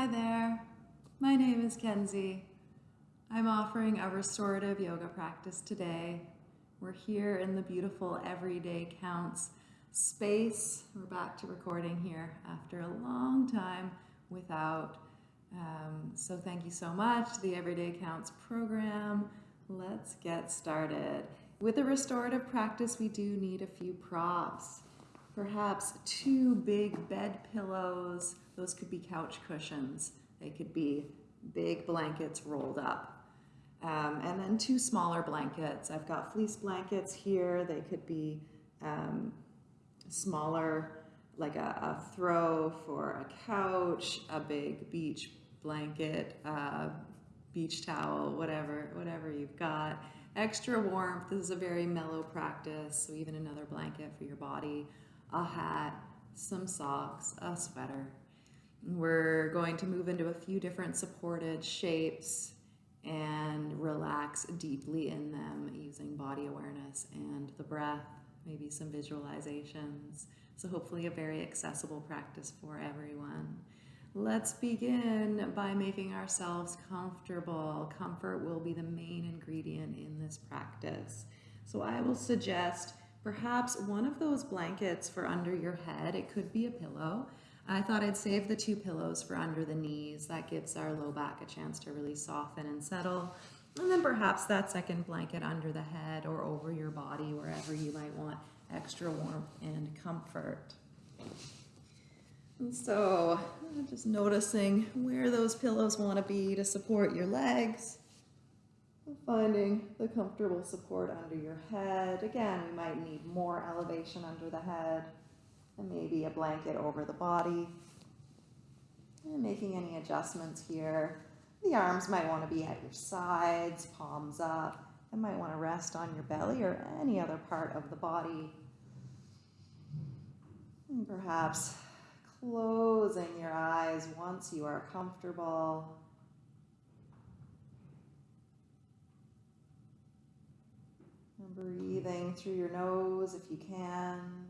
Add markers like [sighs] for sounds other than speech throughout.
Hi there, my name is Kenzie. I'm offering a restorative yoga practice today. We're here in the beautiful Everyday Counts space. We're back to recording here after a long time without. Um, so thank you so much, to the Everyday Counts program. Let's get started. With a restorative practice, we do need a few props. Perhaps two big bed pillows. Those could be couch cushions. They could be big blankets rolled up. Um, and then two smaller blankets. I've got fleece blankets here. They could be um, smaller, like a, a, throw for a couch, a big beach blanket, uh, beach towel, whatever, whatever you've got. Extra warmth. This is a very mellow practice. So even another blanket for your body a hat, some socks, a sweater. We're going to move into a few different supported shapes and relax deeply in them using body awareness and the breath, maybe some visualizations. So hopefully a very accessible practice for everyone. Let's begin by making ourselves comfortable. Comfort will be the main ingredient in this practice. So I will suggest Perhaps one of those blankets for under your head, it could be a pillow. I thought I'd save the two pillows for under the knees. That gives our low back a chance to really soften and settle. And then perhaps that second blanket under the head or over your body, wherever you might want extra warmth and comfort. And so just noticing where those pillows want to be to support your legs Finding the comfortable support under your head. Again, we might need more elevation under the head and maybe a blanket over the body. And making any adjustments here. The arms might want to be at your sides, palms up. and might want to rest on your belly or any other part of the body. And perhaps closing your eyes once you are comfortable. breathing through your nose if you can.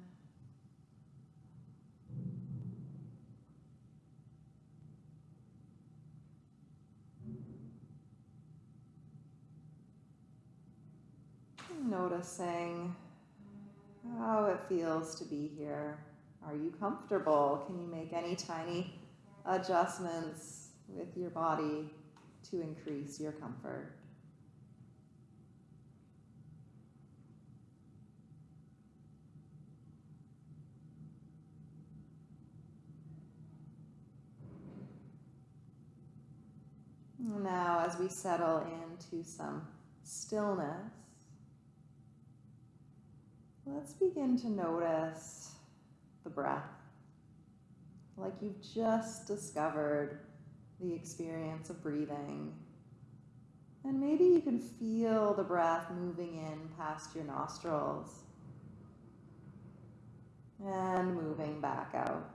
Noticing how it feels to be here. Are you comfortable? Can you make any tiny adjustments with your body to increase your comfort? Now, as we settle into some stillness, let's begin to notice the breath. Like you've just discovered the experience of breathing. And maybe you can feel the breath moving in past your nostrils and moving back out.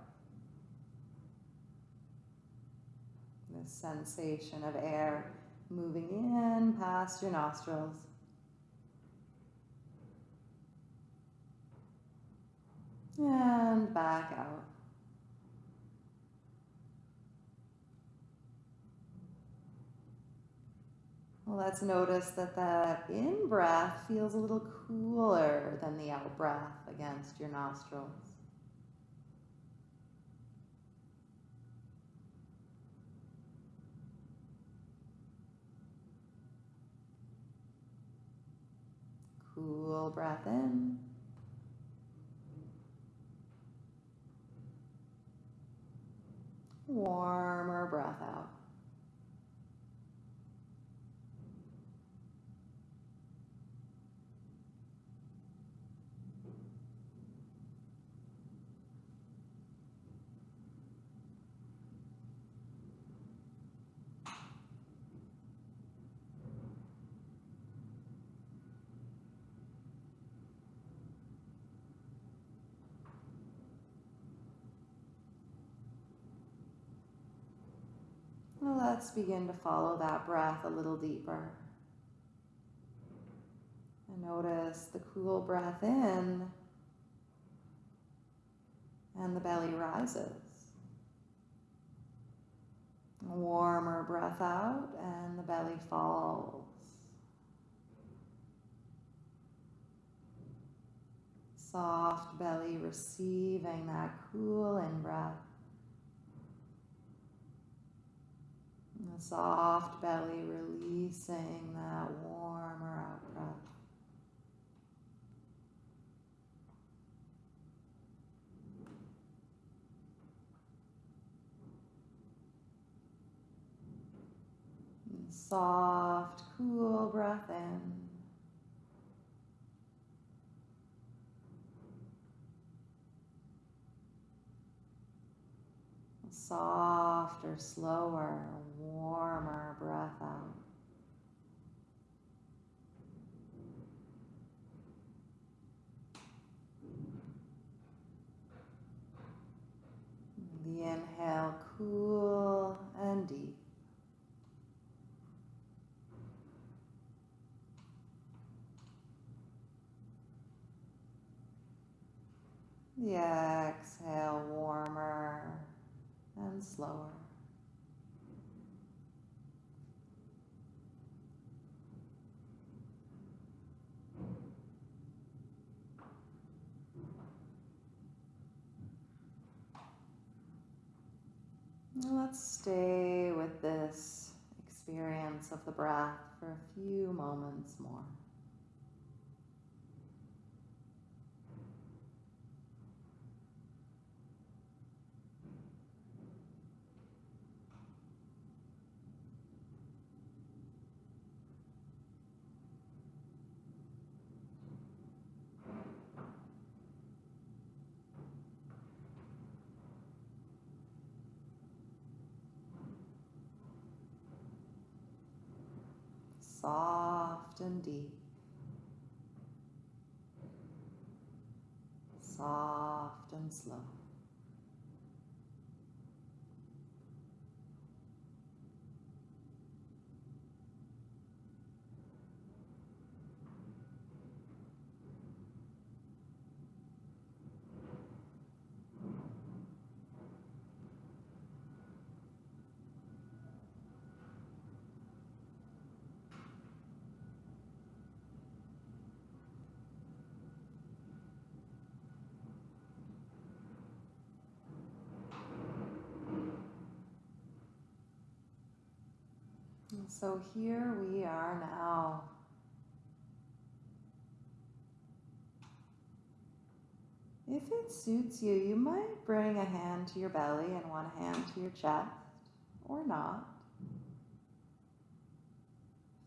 This sensation of air moving in past your nostrils. And back out. Let's notice that the in-breath feels a little cooler than the out-breath against your nostrils. Cool breath in. Warmer breath out. Let's begin to follow that breath a little deeper. And notice the cool breath in and the belly rises. warmer breath out and the belly falls. Soft belly receiving that cool in breath. And soft belly releasing that warmer out breath. Soft, cool breath in. Softer, slower, warmer breath out. The inhale, cool and deep. The exhale, warmer and slower. And let's stay with this experience of the breath for a few moments more. Soft and deep. Soft and slow. And so here we are now. If it suits you, you might bring a hand to your belly and one hand to your chest, or not.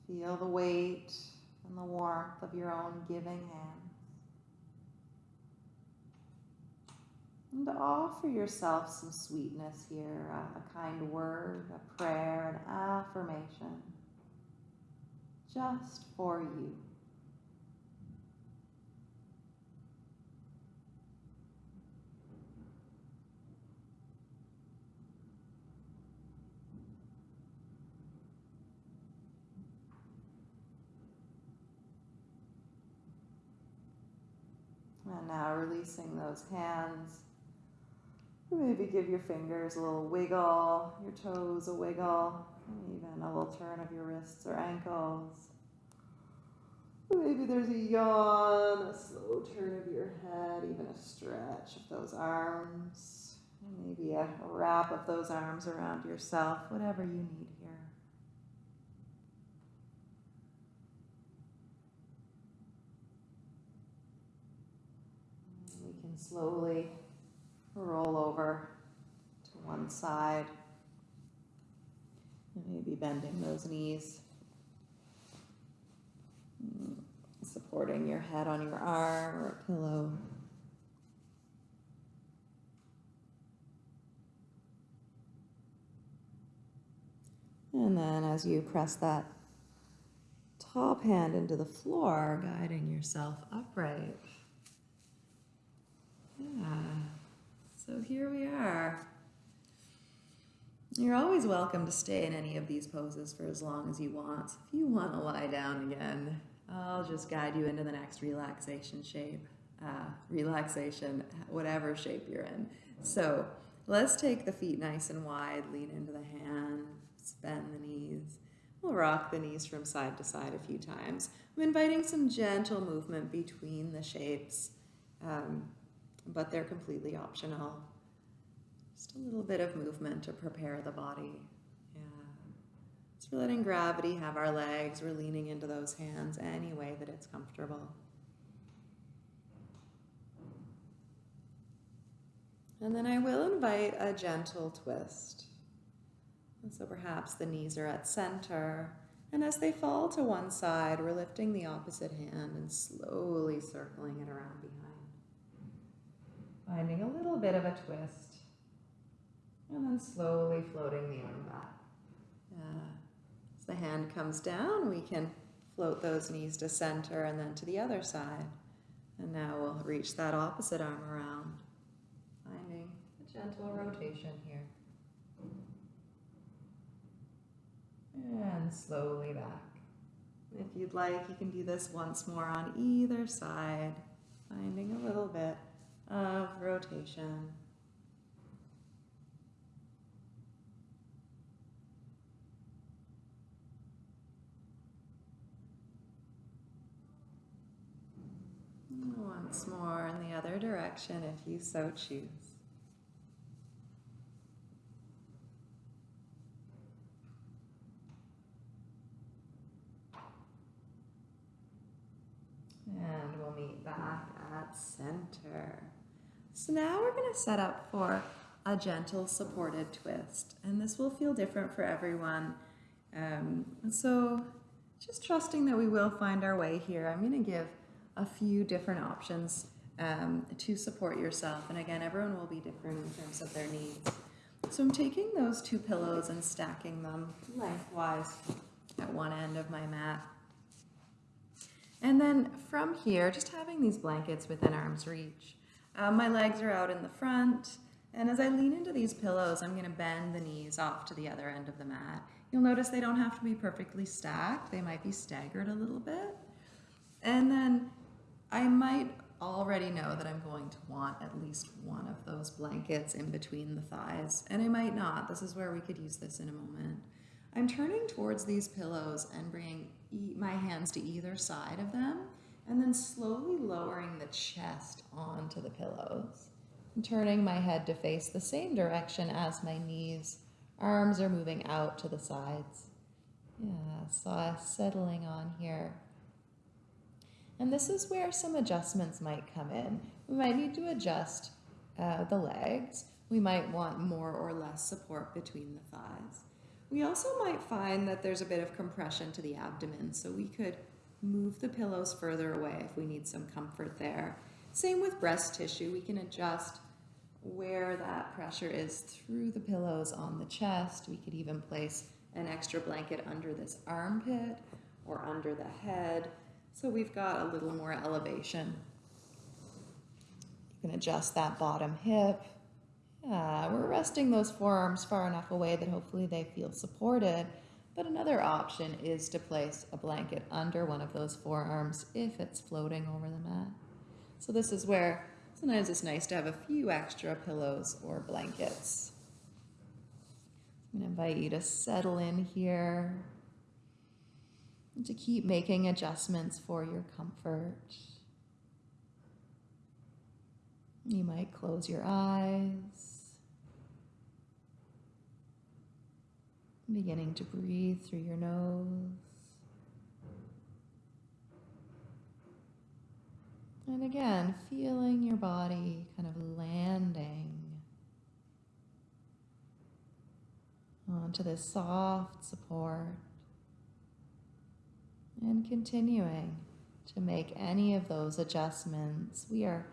Feel the weight and the warmth of your own giving hands. And offer yourself some sweetness here a, a kind word, a prayer, an affirmation, just for you. And now releasing those hands. Maybe give your fingers a little wiggle, your toes a wiggle, even a little turn of your wrists or ankles. Maybe there's a yawn, a slow turn of your head, even a stretch of those arms. Maybe a wrap of those arms around yourself, whatever you need here. We can slowly roll over to one side. Maybe bending those knees. Mm, supporting your head on your arm or a pillow. And then as you press that top hand into the floor, guiding yourself upright. Yeah. So here we are. You're always welcome to stay in any of these poses for as long as you want. If you want to lie down again, I'll just guide you into the next relaxation shape, uh, relaxation, whatever shape you're in. So Let's take the feet nice and wide, lean into the hands, bend the knees. We'll rock the knees from side to side a few times. I'm inviting some gentle movement between the shapes, um, but they're completely optional. Just a little bit of movement to prepare the body. Yeah. So we're letting gravity have our legs. We're leaning into those hands any way that it's comfortable. And then I will invite a gentle twist. And so perhaps the knees are at center. And as they fall to one side, we're lifting the opposite hand and slowly circling it around behind. Finding a little bit of a twist. And then slowly floating the arm back. As the hand comes down, we can float those knees to center and then to the other side. And now we'll reach that opposite arm around finding a gentle rotation here. And slowly back. If you'd like, you can do this once more on either side, finding a little bit of rotation. Once more in the other direction if you so choose. And we'll meet back at center. So now we're going to set up for a gentle supported twist. And this will feel different for everyone. Um, so just trusting that we will find our way here. I'm going to give a few different options um, to support yourself. And again, everyone will be different in terms of their needs. So I'm taking those two pillows and stacking them lengthwise at one end of my mat. And then from here, just having these blankets within arm's reach. Um, my legs are out in the front, and as I lean into these pillows, I'm gonna bend the knees off to the other end of the mat. You'll notice they don't have to be perfectly stacked. They might be staggered a little bit. And then I might already know that I'm going to want at least one of those blankets in between the thighs, and I might not. This is where we could use this in a moment. I'm turning towards these pillows and bringing my hands to either side of them, and then slowly lowering the chest onto the pillows. I'm turning my head to face the same direction as my knees. Arms are moving out to the sides. Yeah, so settling on here. And this is where some adjustments might come in. We might need to adjust uh, the legs. We might want more or less support between the thighs. We also might find that there's a bit of compression to the abdomen, so we could move the pillows further away if we need some comfort there. Same with breast tissue, we can adjust where that pressure is through the pillows on the chest. We could even place an extra blanket under this armpit or under the head. So we've got a little more elevation. You can adjust that bottom hip. Yeah, we're resting those forearms far enough away that hopefully they feel supported. But another option is to place a blanket under one of those forearms if it's floating over the mat. So this is where sometimes it's nice to have a few extra pillows or blankets. I'm going to invite you to settle in here and to keep making adjustments for your comfort. You might close your eyes, beginning to breathe through your nose. And again, feeling your body kind of landing onto this soft support and continuing to make any of those adjustments. We are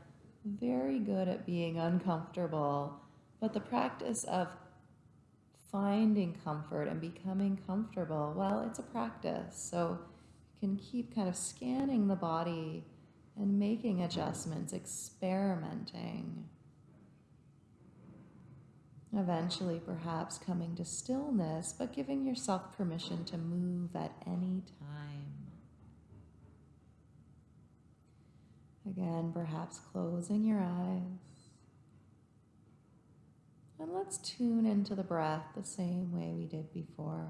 very good at being uncomfortable, but the practice of finding comfort and becoming comfortable, well, it's a practice. So you can keep kind of scanning the body and making adjustments, experimenting. Eventually, perhaps coming to stillness, but giving yourself permission to move at any time. Again, perhaps closing your eyes And let's tune into the breath the same way we did before.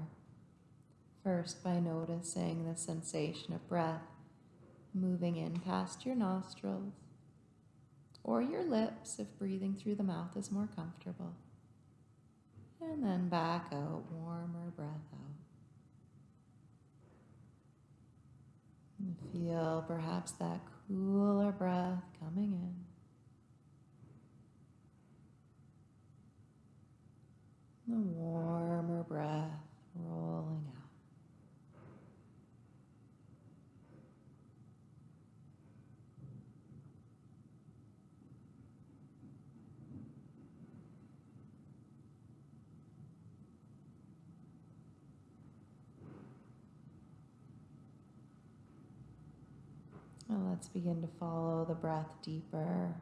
First, by noticing the sensation of breath moving in past your nostrils or your lips if breathing through the mouth is more comfortable. And then back out, warmer breath out. And feel perhaps that cooler breath coming in. The warmer breath rolling out. Let's begin to follow the breath deeper.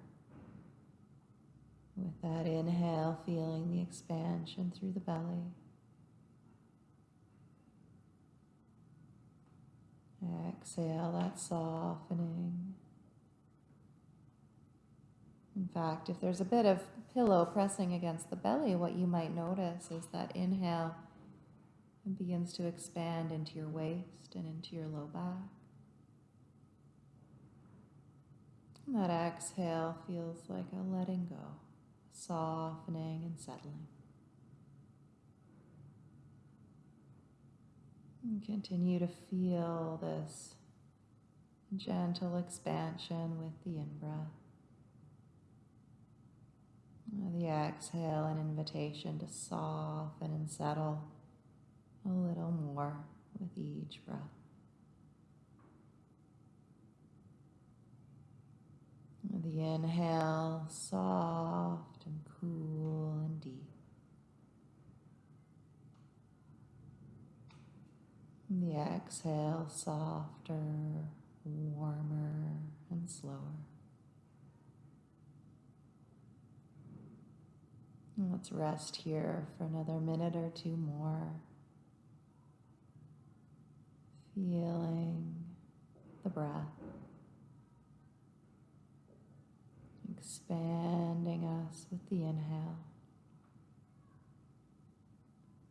With that inhale, feeling the expansion through the belly. Exhale, that softening. In fact, if there's a bit of pillow pressing against the belly, what you might notice is that inhale begins to expand into your waist and into your low back. And that exhale feels like a letting go, softening and settling. And continue to feel this gentle expansion with the in breath. The exhale, an invitation to soften and settle a little more with each breath. The inhale, soft and deep. The exhale, softer, warmer, and slower. Let's rest here for another minute or two more. Feeling the breath. Expanding us with the inhale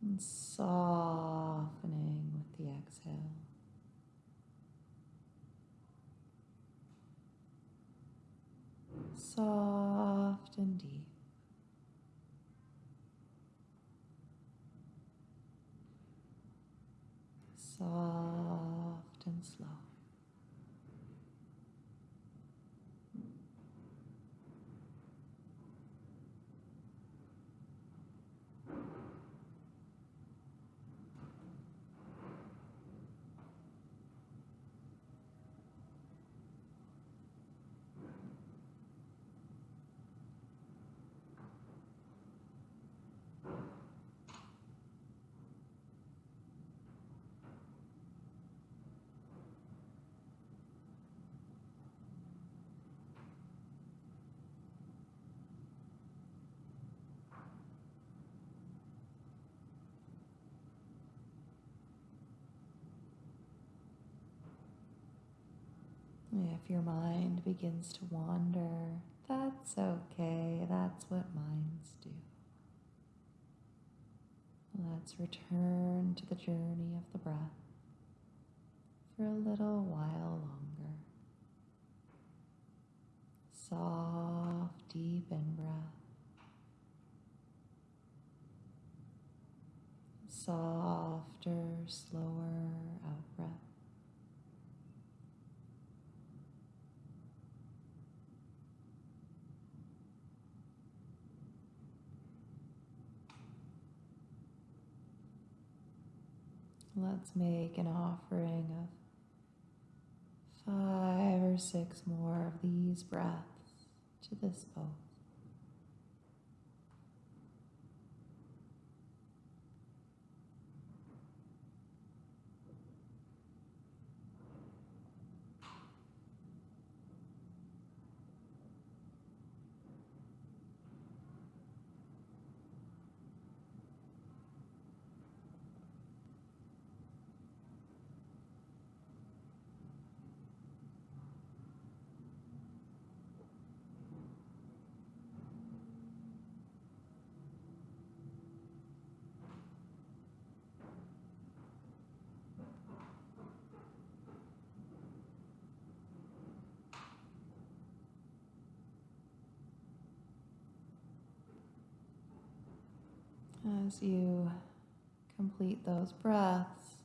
and softening with the exhale. Soft and deep. Soft and slow. If your mind begins to wander, that's okay. That's what minds do. Let's return to the journey of the breath for a little while longer. Soft, deep in breath. Softer, slower out breath. Let's make an offering of five or six more of these breaths to this pose. As you complete those breaths,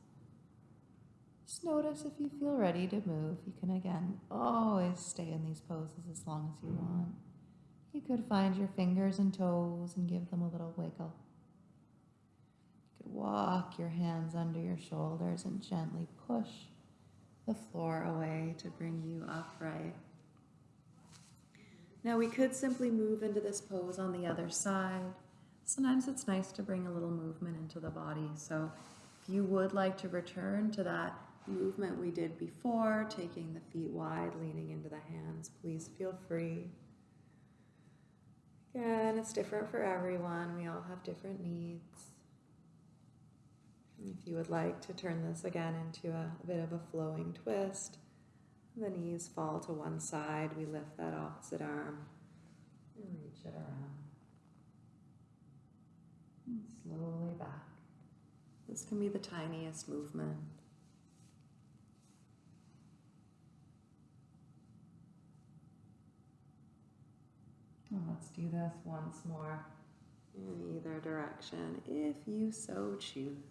just notice if you feel ready to move. You can again always stay in these poses as long as you want. You could find your fingers and toes and give them a little wiggle. You could walk your hands under your shoulders and gently push the floor away to bring you upright. Now we could simply move into this pose on the other side. Sometimes it's nice to bring a little movement into the body. So if you would like to return to that movement we did before, taking the feet wide, leaning into the hands, please feel free. Again, it's different for everyone. We all have different needs. If you would like to turn this again into a, a bit of a flowing twist, the knees fall to one side. We lift that opposite arm and reach it around. And slowly back. This can be the tiniest movement. let's do this once more in either direction if you so choose.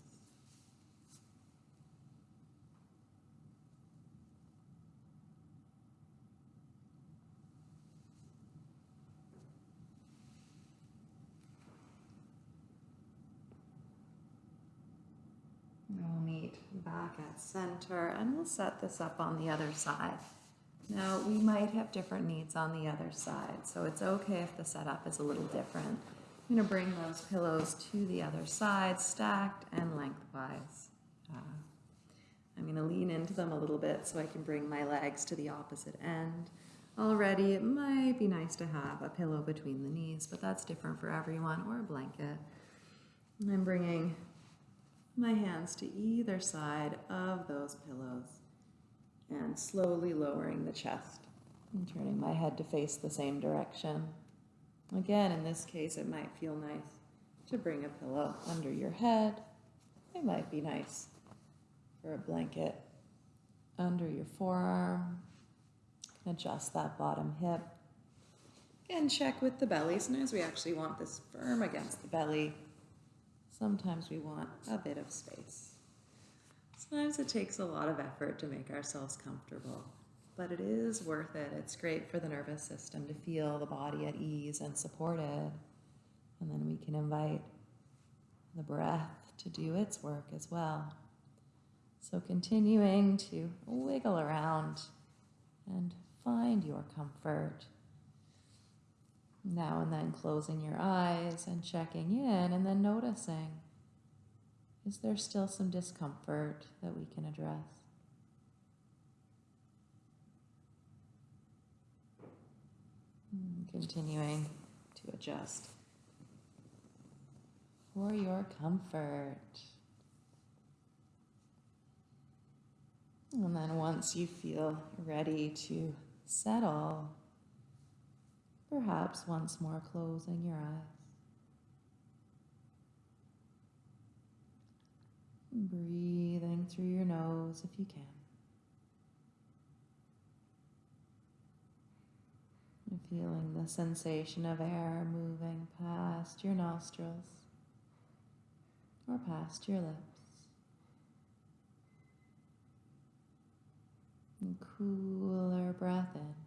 We'll back at center and we'll set this up on the other side. Now, we might have different needs on the other side, so it's okay if the setup is a little different. I'm going to bring those pillows to the other side, stacked and lengthwise. Uh, I'm going to lean into them a little bit so I can bring my legs to the opposite end. Already, it might be nice to have a pillow between the knees, but that's different for everyone, or a blanket. I'm bringing my hands to either side of those pillows and slowly lowering the chest and turning my head to face the same direction. Again, in this case, it might feel nice to bring a pillow under your head. It might be nice for a blanket under your forearm. Adjust that bottom hip. Again, check with the belly. Sometimes we actually want this firm against the belly. Sometimes we want a bit of space. Sometimes it takes a lot of effort to make ourselves comfortable, but it is worth it. It's great for the nervous system to feel the body at ease and supported. And then we can invite the breath to do its work as well. So continuing to wiggle around and find your comfort. Now and then closing your eyes and checking in and then noticing is there still some discomfort that we can address? Hmm, continuing to adjust for your comfort. And then once you feel ready to settle, perhaps once more closing your eyes. Breathing through your nose if you can. Feeling the sensation of air moving past your nostrils or past your lips. And cooler breath in.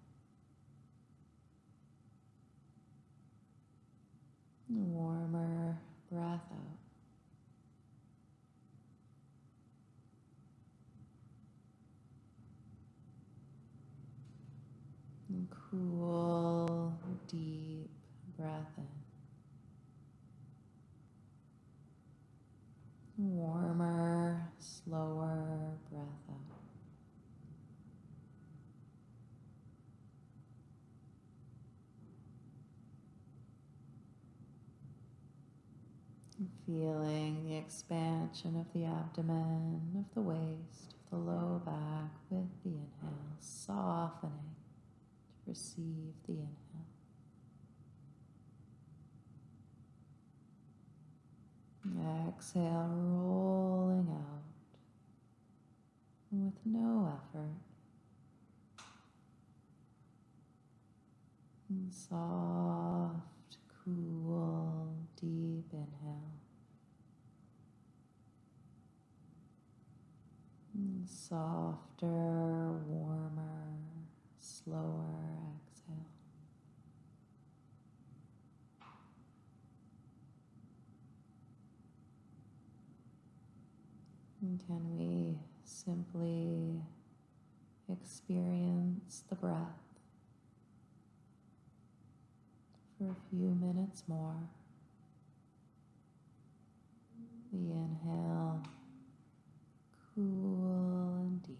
Warmer breath out. And cool, deep breath in. Warmer, slower breath out. Feeling the expansion of the abdomen, of the waist, of the low back with the inhale, softening to receive the inhale. Exhale, rolling out with no effort. Soft, cool, deep inhale. And softer, warmer, slower exhale. And can we simply experience the breath for a few minutes more? The inhale, cool and deep.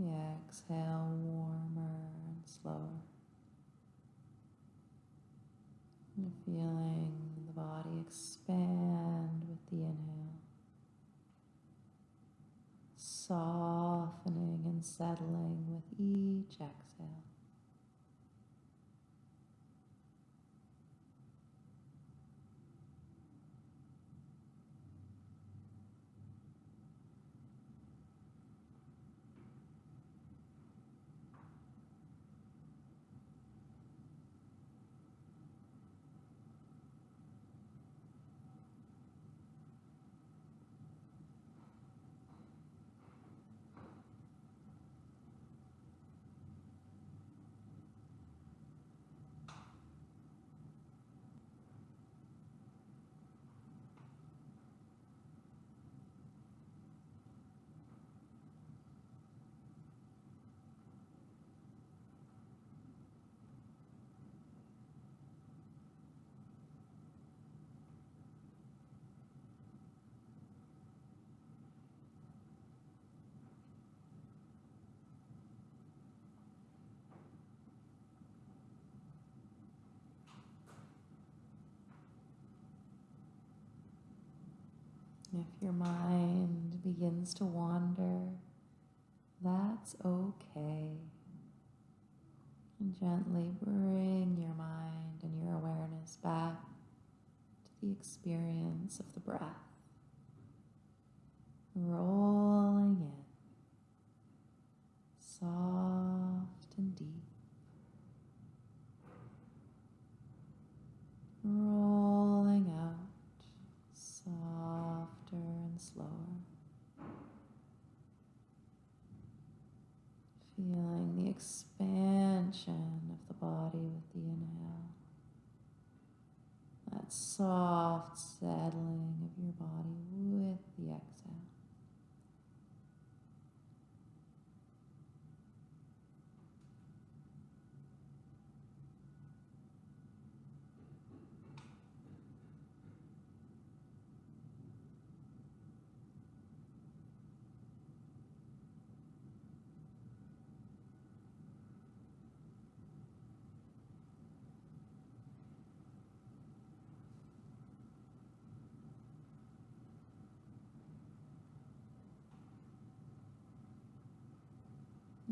The exhale, warmer and slower. And feeling the body expand with the inhale, softening and settling with each exhale. If your mind begins to wander, that's okay. And gently bring your mind and your awareness back to the experience of the breath. Rolling in, soft and deep. Rolling out, softer and slower. Feeling the expansion of the body with the inhale. That soft settling of your body with the exhale.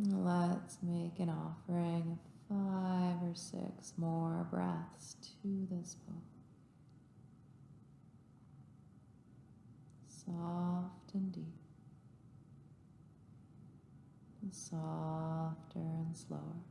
Let's make an offering of five or six more breaths to this book. Soft and deep, and softer and slower.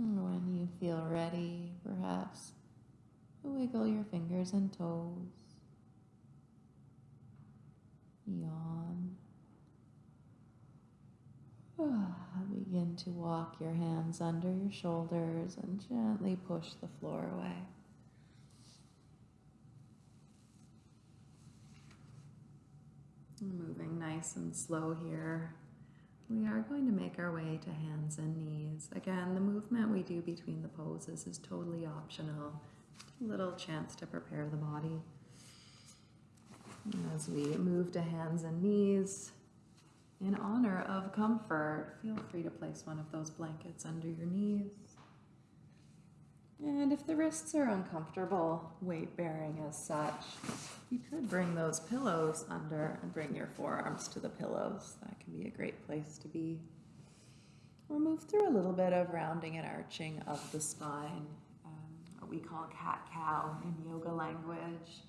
And when you feel ready, perhaps wiggle your fingers and toes. Yawn. [sighs] Begin to walk your hands under your shoulders and gently push the floor away. Moving nice and slow here. We are going to make our way to hands and knees. Again, the movement we do between the poses is totally optional. Little chance to prepare the body. As we move to hands and knees, in honor of comfort, feel free to place one of those blankets under your knees. And if the wrists are uncomfortable, weight bearing as such, you could bring those pillows under and bring your forearms to the pillows. That can be a great place to be. We'll move through a little bit of rounding and arching of the spine, um, what we call cat cow in yoga language.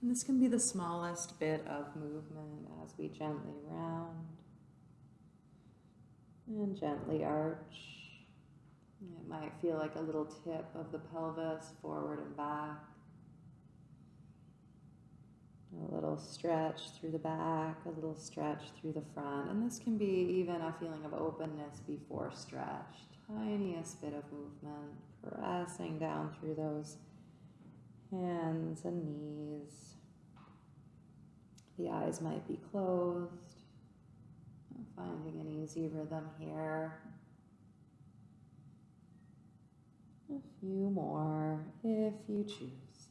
And this can be the smallest bit of movement as we gently round and gently arch. It might feel like a little tip of the pelvis forward and back. A little stretch through the back, a little stretch through the front. And this can be even a feeling of openness before stretch. Tiniest bit of movement, pressing down through those hands and knees. The eyes might be closed. Finding an easy rhythm here. A few more if you choose.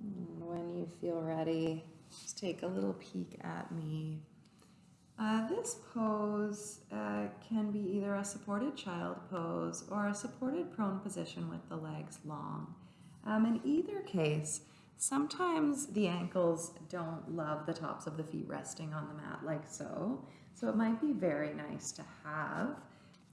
Hmm, when you feel ready, just take a little peek at me. Uh, this pose uh, can be either a supported child pose or a supported prone position with the legs long. Um, in either case, sometimes the ankles don't love the tops of the feet resting on the mat like so. So it might be very nice to have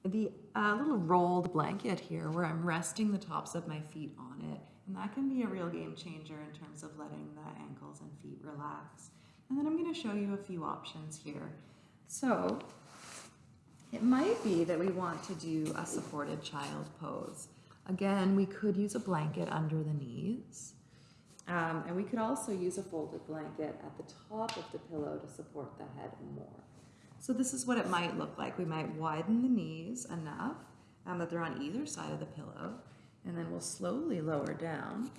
the uh, little rolled blanket here where I'm resting the tops of my feet on it and that can be a real game changer in terms of letting the ankles and feet relax. And then I'm going to show you a few options here. So it might be that we want to do a supported child pose. Again, we could use a blanket under the knees. Um, and we could also use a folded blanket at the top of the pillow to support the head more. So this is what it might look like. We might widen the knees enough um, that they're on either side of the pillow. And then we'll slowly lower down.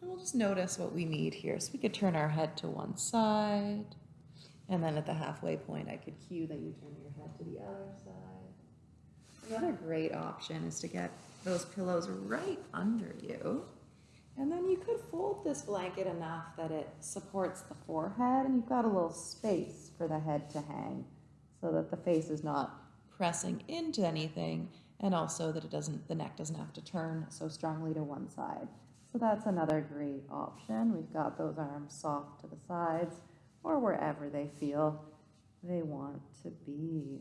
And we'll just notice what we need here. So we could turn our head to one side. And then at the halfway point, I could cue that you turn your head to the other side. Another great option is to get those pillows right under you. And then you could fold this blanket enough that it supports the forehead and you've got a little space for the head to hang so that the face is not pressing into anything and also that it doesn't the neck doesn't have to turn so strongly to one side. So that's another great option. We've got those arms soft to the sides or wherever they feel they want to be.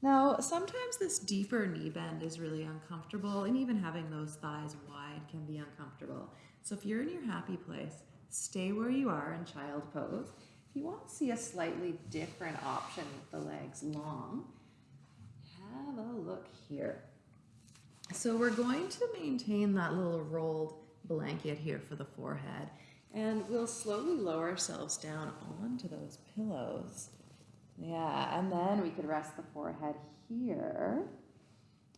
Now, sometimes this deeper knee bend is really uncomfortable, and even having those thighs wide can be uncomfortable. So, if you're in your happy place, stay where you are in child pose. If you want to see a slightly different option with the legs long, have a look here. So we're going to maintain that little rolled blanket here for the forehead and we'll slowly lower ourselves down onto those pillows. Yeah, and then we could rest the forehead here.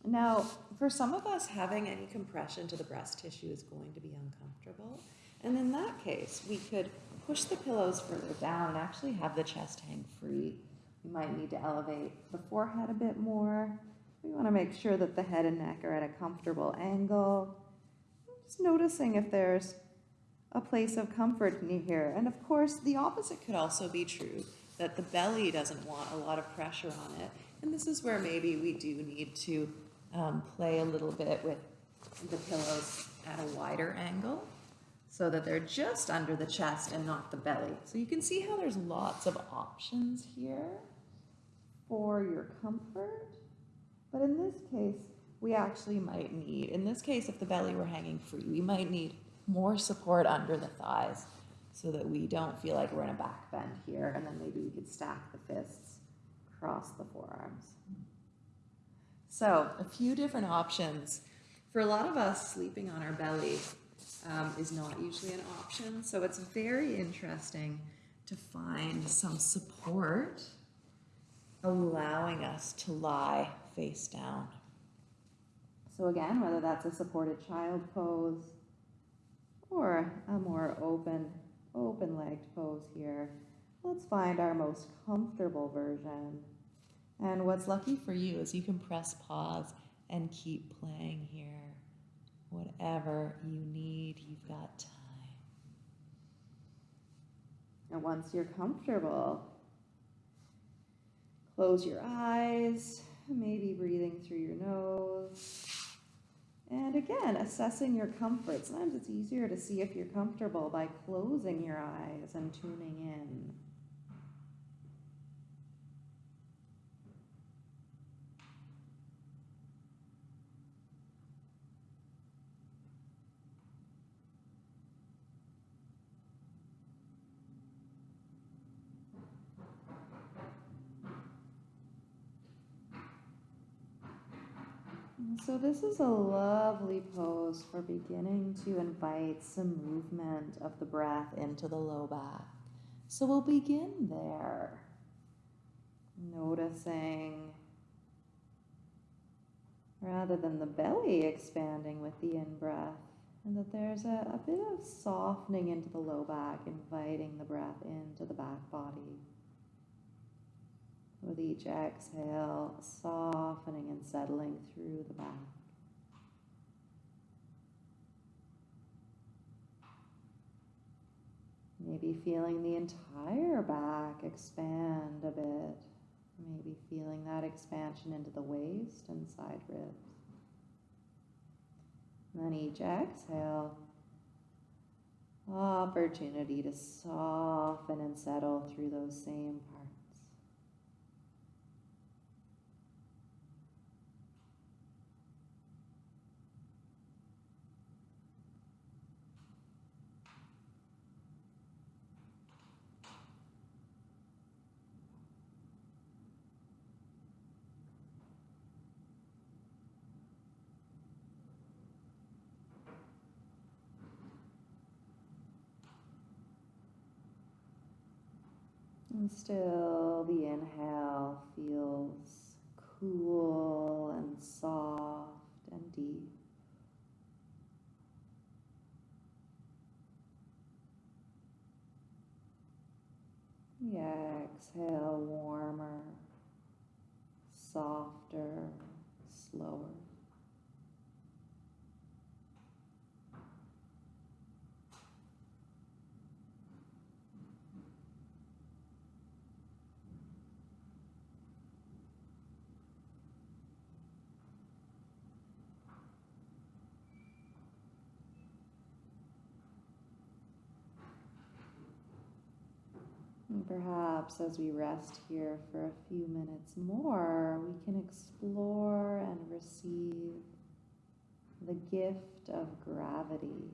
Now, for some of us, having any compression to the breast tissue is going to be uncomfortable. And in that case, we could push the pillows further down and actually have the chest hang free. We might need to elevate the forehead a bit more. We want to make sure that the head and neck are at a comfortable angle. Just noticing if there's a place of comfort in here. And of course, the opposite could also be true, that the belly doesn't want a lot of pressure on it. And this is where maybe we do need to um, play a little bit with the pillows at a wider angle so that they're just under the chest and not the belly. So you can see how there's lots of options here for your comfort. But in this case, we actually might need, in this case, if the belly were hanging free, we might need more support under the thighs so that we don't feel like we're in a back bend here. And then maybe we could stack the fists across the forearms. So, a few different options. For a lot of us, sleeping on our belly um, is not usually an option. So, it's very interesting to find some support allowing us to lie face down. So, again, whether that's a supported child pose or a more open, open legged pose here, let's find our most comfortable version. And what's lucky for you is you can press pause and keep playing here. Whatever you need, you've got time. And once you're comfortable, close your eyes, maybe breathing through your nose. And again, assessing your comfort. Sometimes it's easier to see if you're comfortable by closing your eyes and tuning in. So this is a lovely pose for beginning to invite some movement of the breath into the low back. So we'll begin there, noticing rather than the belly expanding with the in-breath, and that there's a, a bit of softening into the low back, inviting the breath into the back body. With each exhale, softening and settling through the back. Maybe feeling the entire back expand a bit. Maybe feeling that expansion into the waist and side ribs. And then each exhale, opportunity to soften and settle through those same Still the inhale feels cool and soft and deep. The exhale warmer, softer, slower. And perhaps as we rest here for a few minutes more, we can explore and receive the gift of gravity.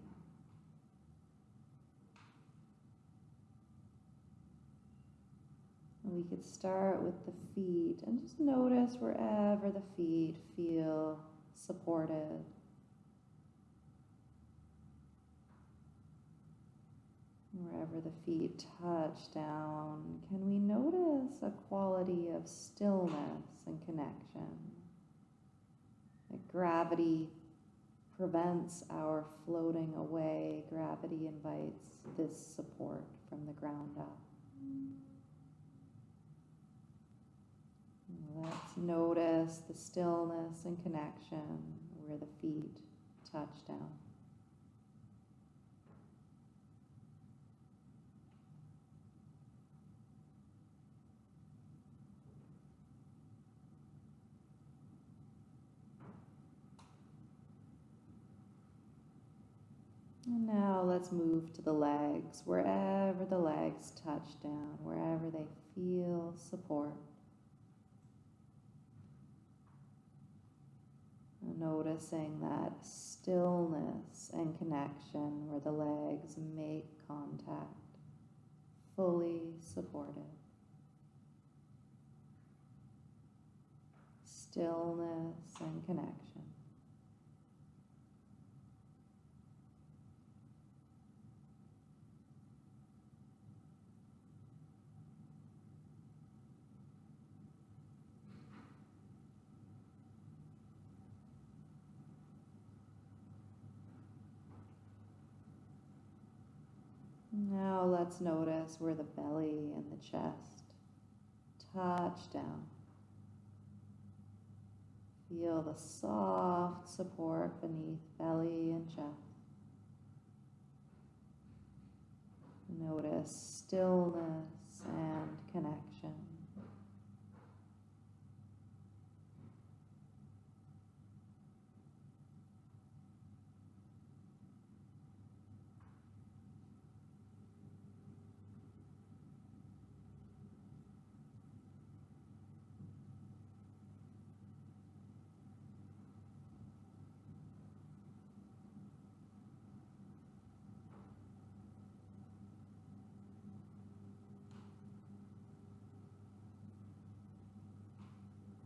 We could start with the feet and just notice wherever the feet feel supported. Wherever the feet touch down, can we notice a quality of stillness and connection? That gravity prevents our floating away. Gravity invites this support from the ground up. Let's notice the stillness and connection where the feet touch down. Now let's move to the legs, wherever the legs touch down, wherever they feel support. Noticing that stillness and connection where the legs make contact, fully supported. Stillness and connection. Now let's notice where the belly and the chest touch down. Feel the soft support beneath belly and chest. Notice stillness and connection.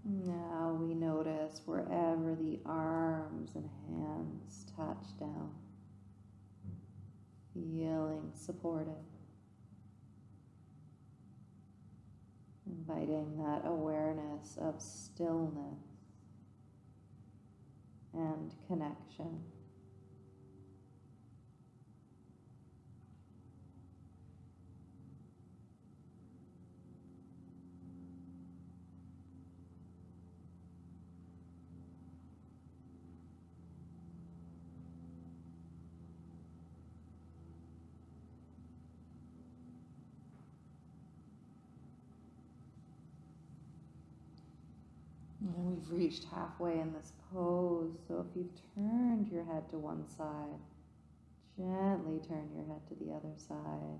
Now we wherever the arms and hands touch down, feeling supported. Inviting that awareness of stillness and connection. We've reached halfway in this pose, so if you've turned your head to one side, gently turn your head to the other side.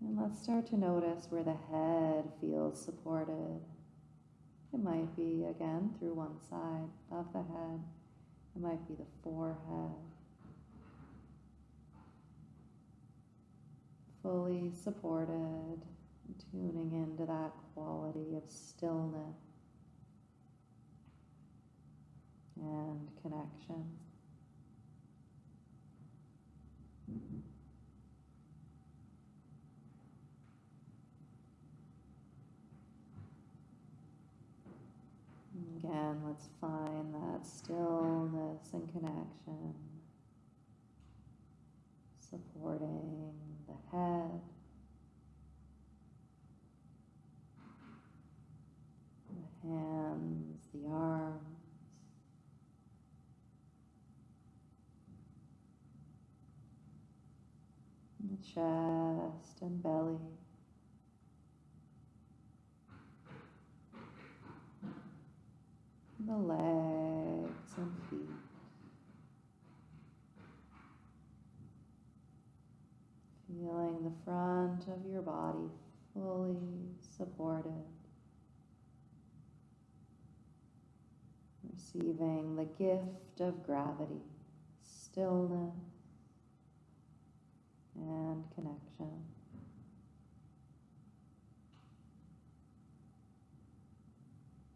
And let's start to notice where the head feels supported. It might be, again, through one side of the head. It might be the forehead. Fully supported tuning into that quality of stillness and connection. Again, let's find that stillness and connection, supporting the head. the hands, the arms. The chest and belly. The legs and feet. Feeling the front of your body fully supported. receiving the gift of gravity, stillness, and connection.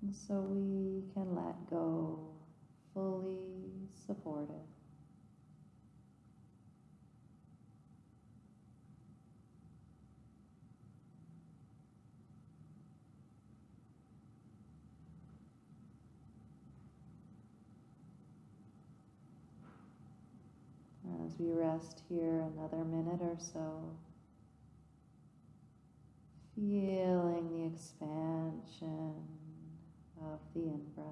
And so we can let go, fully supported. As we rest here another minute or so, feeling the expansion of the in breath.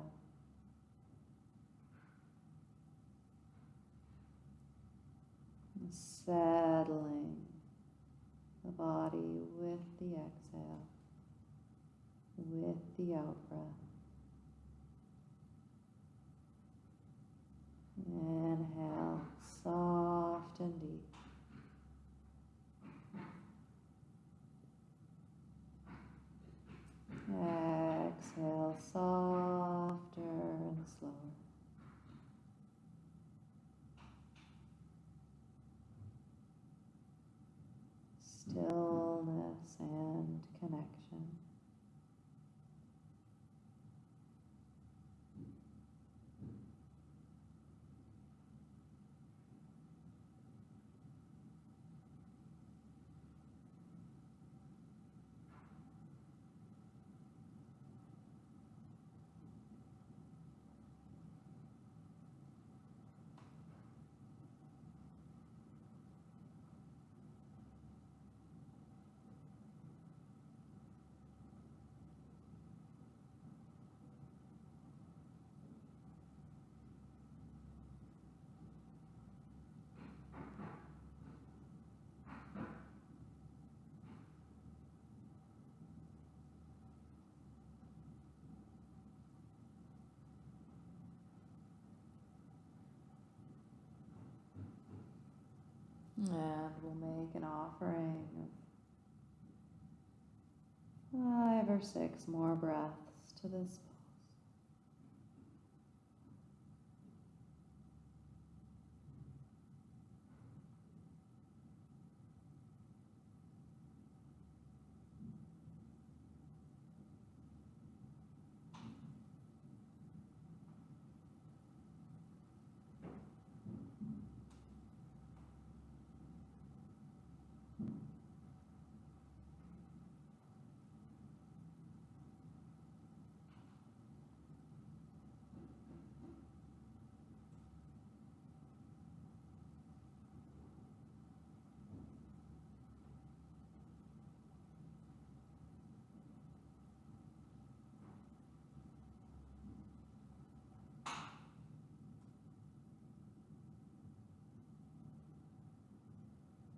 Settling the body with the exhale, with the out breath. Inhale, soft and deep. Exhale, soft stillness and connection. And we'll make an offering of five or six more breaths to this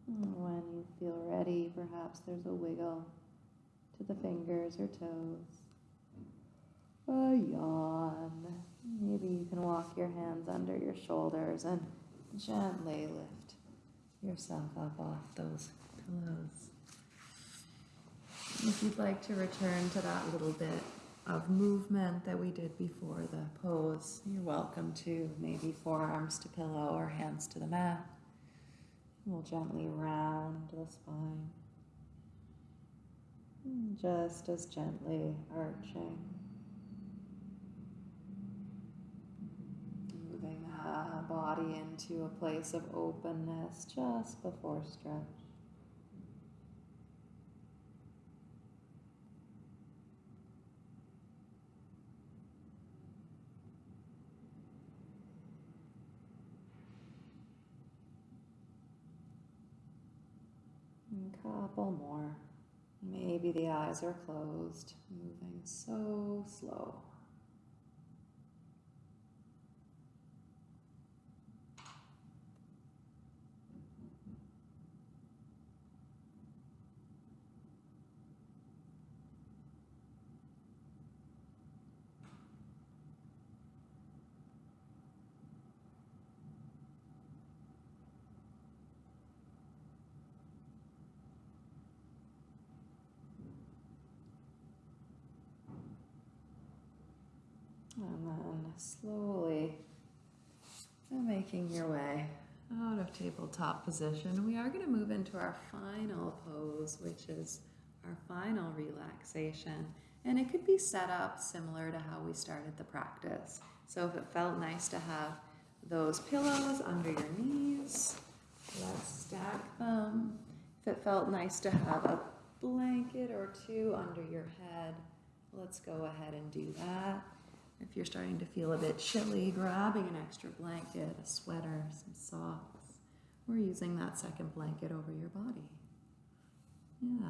When you feel ready, perhaps there's a wiggle to the fingers or toes. A yawn. Maybe you can walk your hands under your shoulders and gently lift yourself up off those pillows. If you'd like to return to that little bit of movement that we did before the pose, you're welcome to. Maybe forearms to pillow or hands to the mat. We'll gently round the spine. Just as gently arching. Moving the body into a place of openness just before stretch. A couple more. Maybe the eyes are closed, moving so slow. And then slowly your way out of tabletop position, we are going to move into our final pose, which is our final relaxation. And it could be set up similar to how we started the practice. So if it felt nice to have those pillows under your knees, let's stack them. If it felt nice to have a blanket or two under your head, let's go ahead and do that. If you're starting to feel a bit chilly, grabbing an extra blanket, a sweater, some socks, or using that second blanket over your body. Yeah.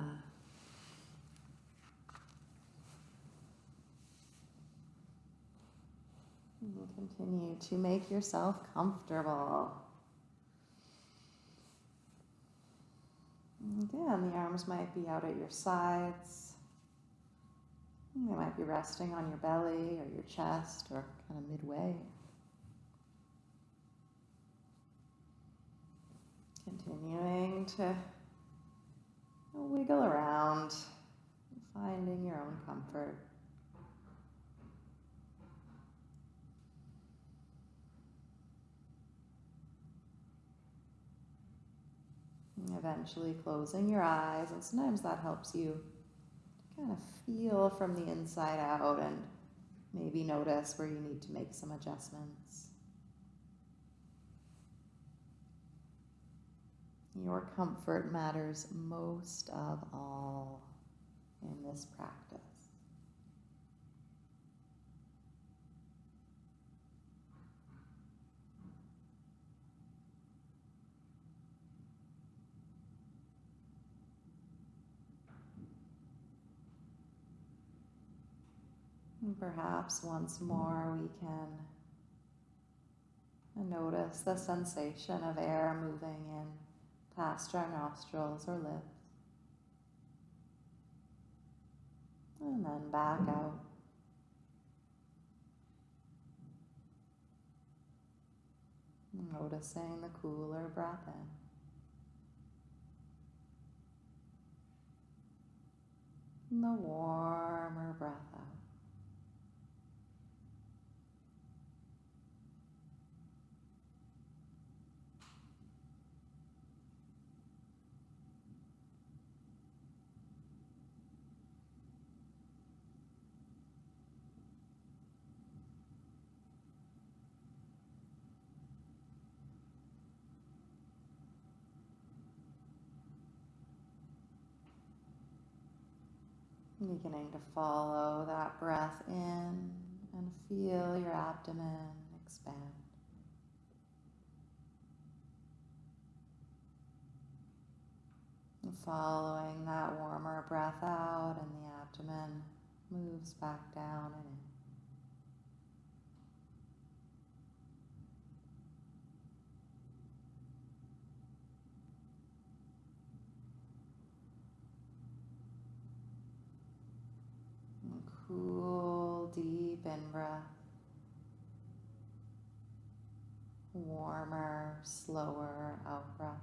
And continue to make yourself comfortable. Again, the arms might be out at your sides. They might be resting on your belly or your chest or kind of midway. Continuing to wiggle around, finding your own comfort. Eventually closing your eyes, and sometimes that helps you kind of feel from the inside out and maybe notice where you need to make some adjustments. Your comfort matters most of all in this practice. And perhaps once more we can notice the sensation of air moving in past our nostrils or lips. And then back out. Noticing the cooler breath in. The warmer breath out. Beginning to follow that breath in and feel your abdomen expand. And following that warmer breath out, and the abdomen moves back down and in. Cool, deep in breath. Warmer, slower out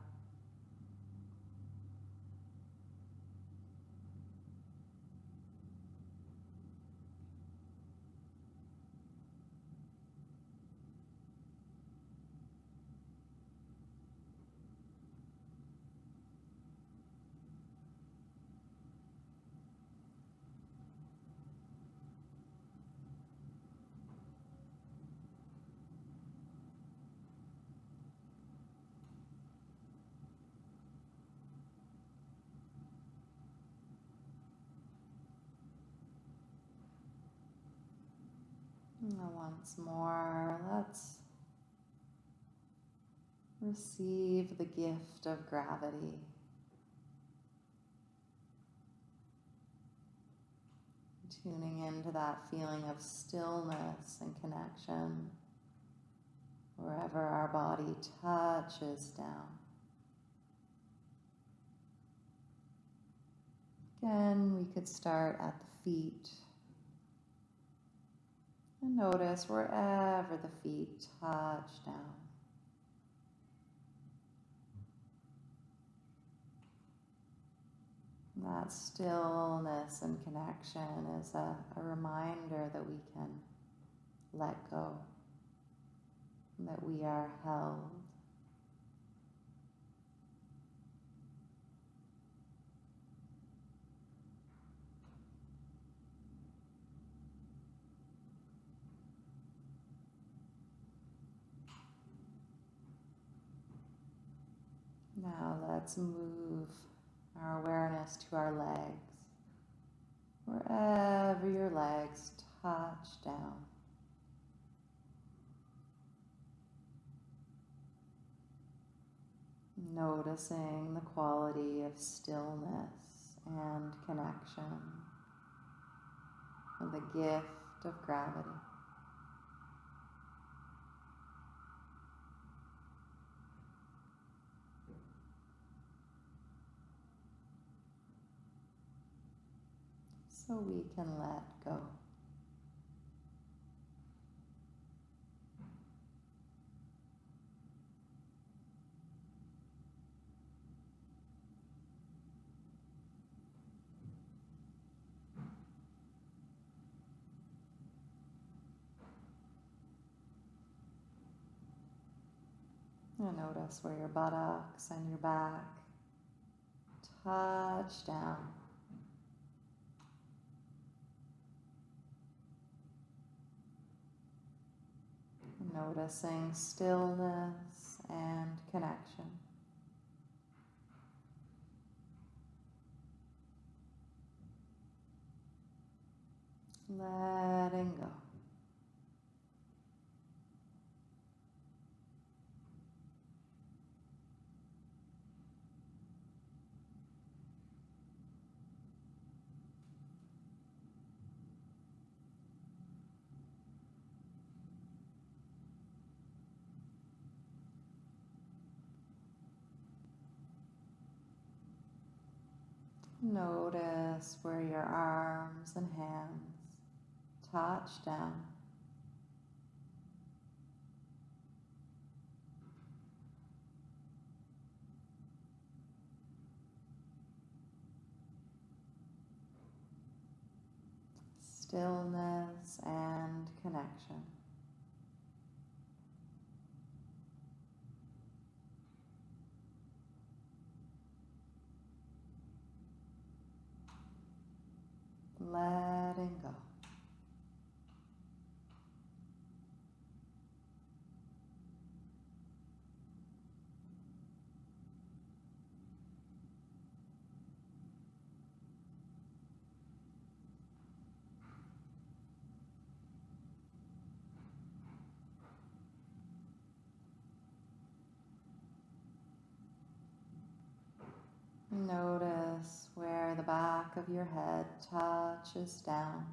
once more, let's receive the gift of gravity. Tuning into that feeling of stillness and connection wherever our body touches down. Again, we could start at the feet. And notice wherever the feet touch down. That stillness and connection is a, a reminder that we can let go, that we are held. Now let's move our awareness to our legs. Wherever your legs touch down. Noticing the quality of stillness and connection, and the gift of gravity. So we can let go. And notice where your buttocks and your back touch down. Noticing stillness and connection. Letting go. Notice where your arms and hands touch down. Stillness and connection. Letting go. Notice where the back of your head touches down.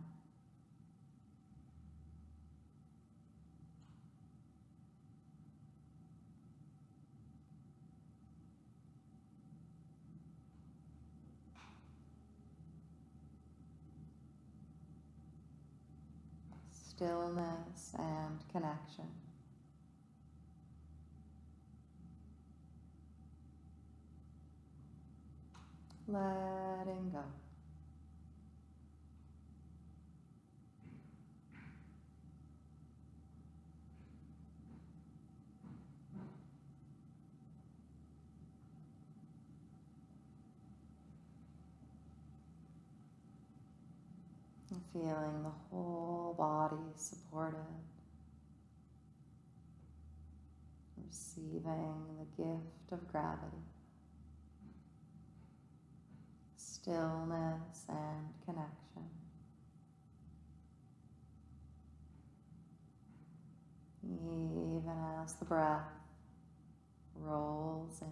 Stillness and connection. Letting go. Feeling the whole body supported. Receiving the gift of gravity. Stillness and connection. Even as the breath rolls in,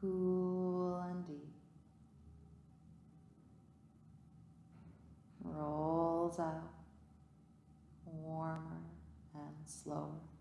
cool and deep, rolls out, warmer and slower.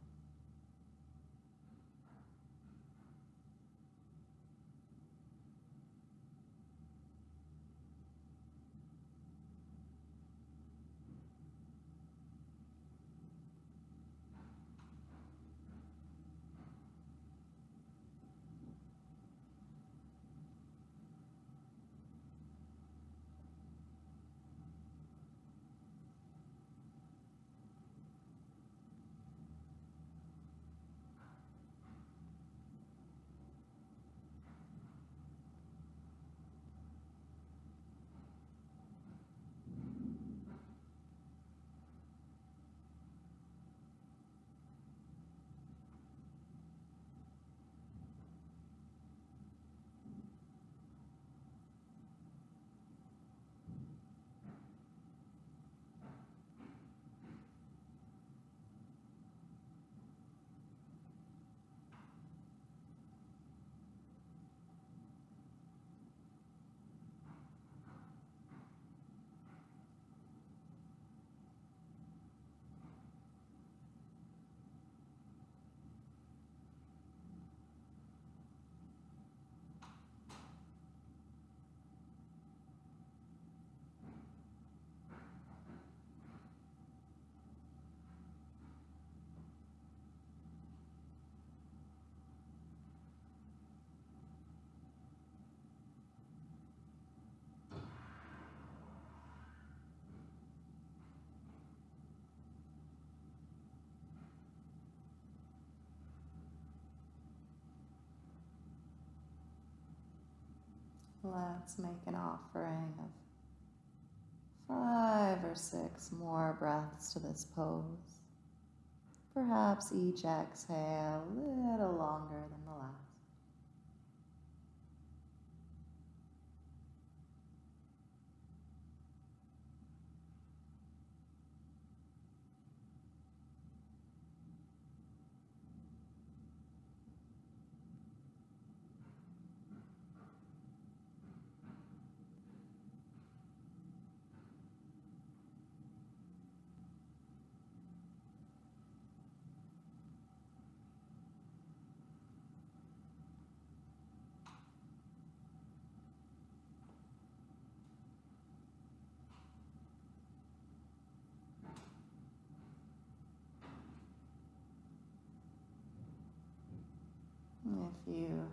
Let's make an offering of five or six more breaths to this pose. Perhaps each exhale a little longer than the last. If you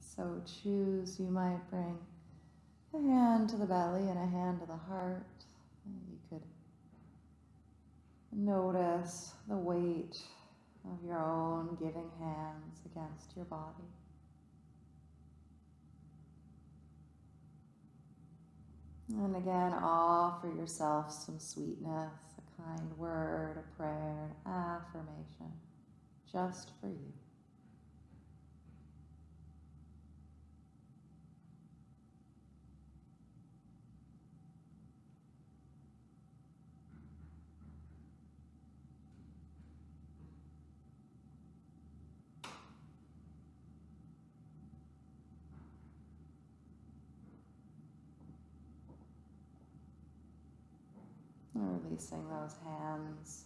so choose, you might bring a hand to the belly and a hand to the heart. You could notice the weight of your own giving hands against your body. And again, offer yourself some sweetness, a kind word, a prayer, an affirmation, just for you. And Releasing those hands.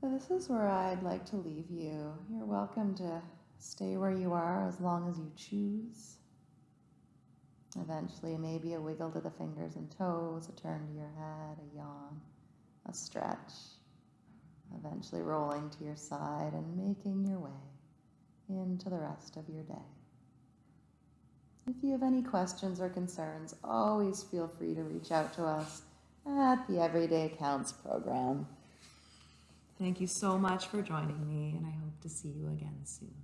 So This is where I'd like to leave you. You're welcome to stay where you are as long as you choose. Eventually, maybe a wiggle to the fingers and toes, a turn to your head, a yawn, a stretch. Eventually, rolling to your side and making your way into the rest of your day. If you have any questions or concerns, always feel free to reach out to us at the Everyday Counts program. Thank you so much for joining me, and I hope to see you again soon.